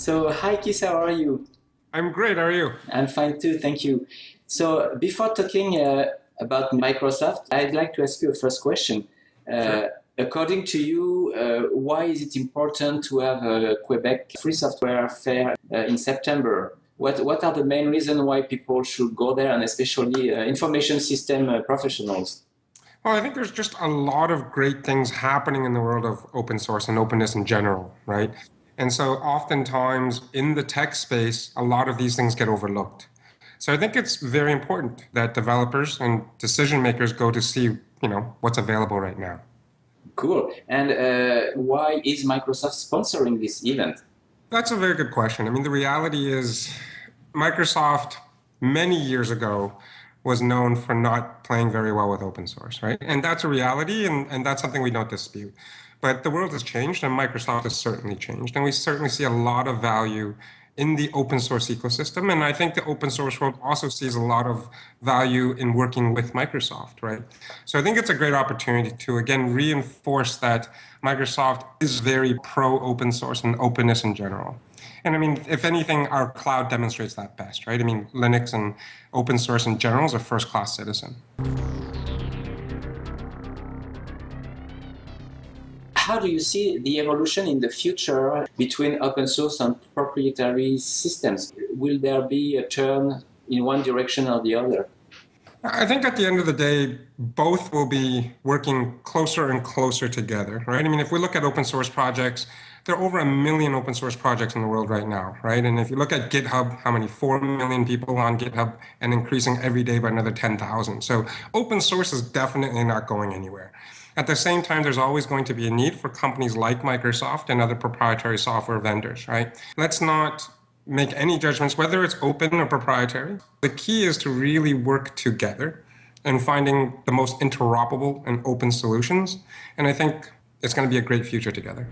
So, hi Keith, how are you? I'm great. How are you? I'm fine too, thank you. So, before talking uh, about Microsoft, I'd like to ask you a first question. Uh, Sure. According to you, uh, why is it important to have a Quebec Free Software Fair uh, in September? What, what are the main reasons why people should go there, and especially uh, information system uh, professionals? Well, I think there's just a lot of great things happening in the world of open source and openness in general, right? And so oftentimes in the tech space, a lot of these things get overlooked. So I think it's very important that developers and decision makers go to see, you know, what's available right now. Cool. And uh, why is Microsoft sponsoring this event? That's a very good question. I mean, the reality is Microsoft many years ago was known for not playing very well with open source, right? And that's a reality, and, and that's something we don't dispute. But the world has changed, and Microsoft has certainly changed. And we certainly see a lot of value in the open source ecosystem. And I think the open source world also sees a lot of value in working with Microsoft, right? So I think it's a great opportunity to, again, reinforce that Microsoft is very pro open source and openness in general. And I mean, if anything, our cloud demonstrates that best, right? I mean, Linux and open source in general is a first class citizen. How do you see the evolution in the future between open source and proprietary systems? Will there be a turn in one direction or the other? I think at the end of the day, both will be working closer and closer together, right? I mean, if we look at open source projects, there are over a million open source projects in the world right now, right? And if you look at GitHub, how many? 4 million people on GitHub and increasing every day by another 10,000. So open source is definitely not going anywhere. At the same time, there's always going to be a need for companies like Microsoft and other proprietary software vendors, right? Let's not make any judgments, whether it's open or proprietary. The key is to really work together and finding the most interoperable and open solutions. And I think it's going to be a great future together.